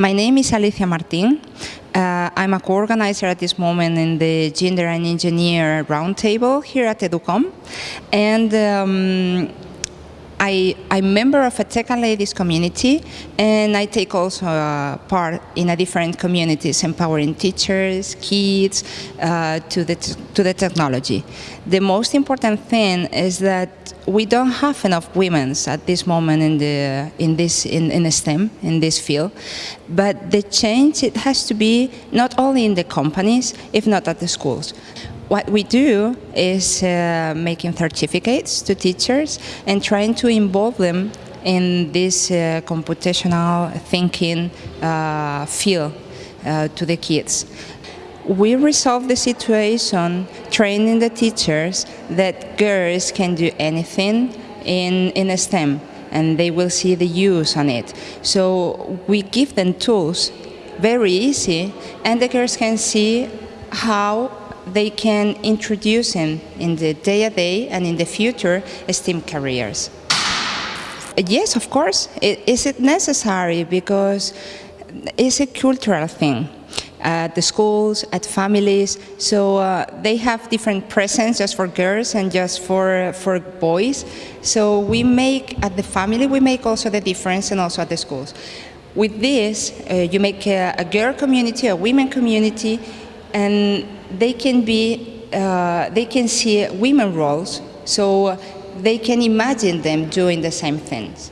My name is Alicia Martin. Uh, I'm a co-organizer at this moment in the Gender and Engineer Roundtable here at Educom. And um, I, I'm member of a Tech and Ladies community, and I take also uh, part in a different communities, empowering teachers, kids, uh, to, the to the technology. The most important thing is that we don't have enough women at this moment in, the, in, this, in, in STEM, in this field, but the change, it has to be not only in the companies, if not at the schools. What we do is uh, making certificates to teachers and trying to involve them in this uh, computational thinking uh, field uh, to the kids. We resolve the situation training the teachers that girls can do anything in, in STEM and they will see the use on it. So we give them tools very easy and the girls can see how they can introduce him in the day-to-day -day and in the future STEM careers. Yes, of course. Is it necessary? Because it's a cultural thing at the schools, at families. So uh, they have different presents just for girls and just for, for boys. So we make, at the family, we make also the difference and also at the schools. With this, uh, you make a, a girl community, a women community, and they can be, uh, they can see women roles, so they can imagine them doing the same things.